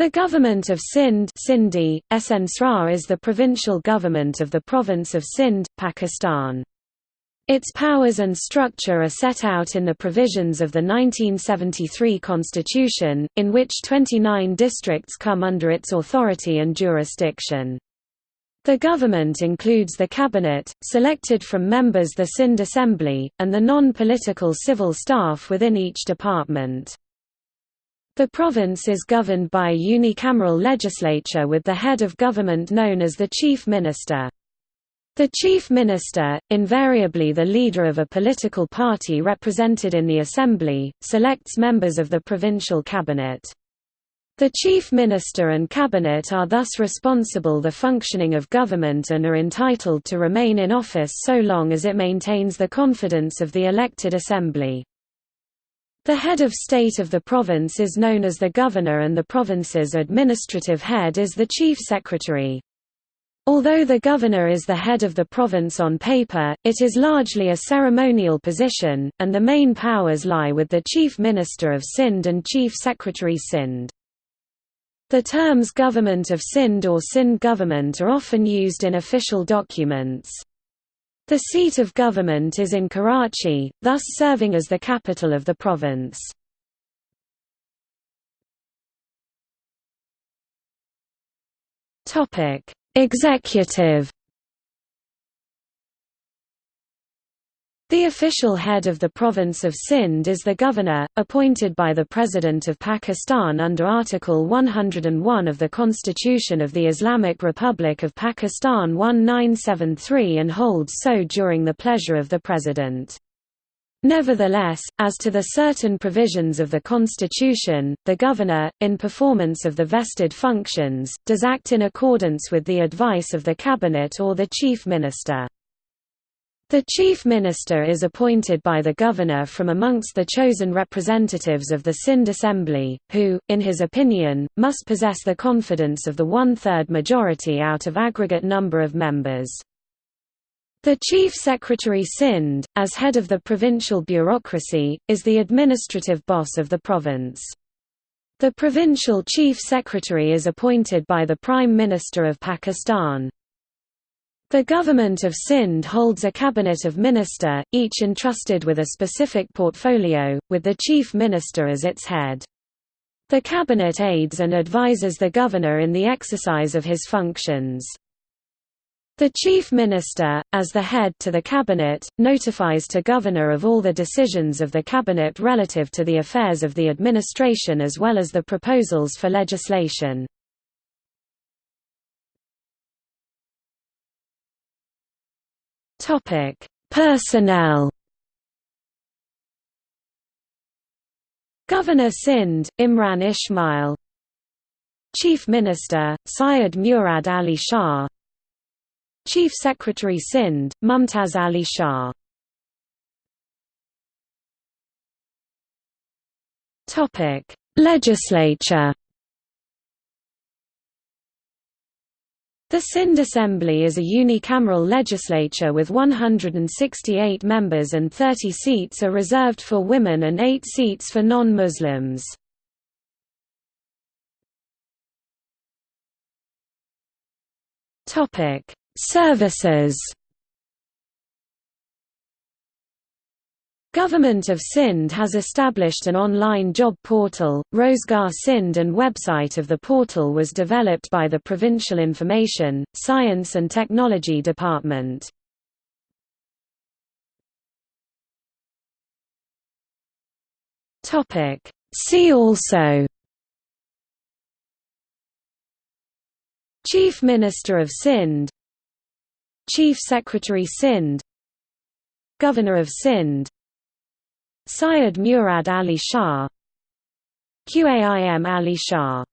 The government of Sindh Sindhi, SN is the provincial government of the province of Sindh, Pakistan. Its powers and structure are set out in the provisions of the 1973 constitution, in which 29 districts come under its authority and jurisdiction. The government includes the cabinet, selected from members the Sindh Assembly, and the non-political civil staff within each department. The province is governed by a unicameral legislature with the head of government known as the Chief Minister. The Chief Minister, invariably the leader of a political party represented in the Assembly, selects members of the provincial cabinet. The Chief Minister and Cabinet are thus responsible for the functioning of government and are entitled to remain in office so long as it maintains the confidence of the elected Assembly. The head of state of the province is known as the governor and the province's administrative head is the chief secretary. Although the governor is the head of the province on paper, it is largely a ceremonial position, and the main powers lie with the chief minister of Sindh and chief secretary Sindh. The terms government of Sindh or Sindh government are often used in official documents. The seat of government is in Karachi, thus serving as the capital of the province. Executive The official head of the province of Sindh is the governor, appointed by the President of Pakistan under Article 101 of the Constitution of the Islamic Republic of Pakistan 1973 and holds so during the pleasure of the President. Nevertheless, as to the certain provisions of the Constitution, the Governor, in performance of the vested functions, does act in accordance with the advice of the Cabinet or the Chief Minister. The Chief Minister is appointed by the Governor from amongst the chosen representatives of the Sindh Assembly, who, in his opinion, must possess the confidence of the one-third majority out of aggregate number of members. The Chief Secretary Sindh, as head of the provincial bureaucracy, is the administrative boss of the province. The provincial Chief Secretary is appointed by the Prime Minister of Pakistan. The government of Sindh holds a cabinet of minister, each entrusted with a specific portfolio, with the chief minister as its head. The cabinet aids and advises the governor in the exercise of his functions. The chief minister, as the head to the cabinet, notifies to governor of all the decisions of the cabinet relative to the affairs of the administration as well as the proposals for legislation. Topic: Personnel. Governor Sindh, Imran Ismail. Chief Minister, Syed Murad Ali Shah. Chief Secretary Sindh, Mumtaz Ali Shah. Legislature. The Sindh Assembly is a unicameral legislature with 168 members and 30 seats are reserved for women and 8 seats for non-Muslims. Services Government of Sindh has established an online job portal, Rozgar Sindh and website of the portal was developed by the Provincial Information, Science and Technology Department. See also Chief Minister of Sindh Chief Secretary Sindh Governor of Sindh Syed Murad Ali Shah Qaim Ali Shah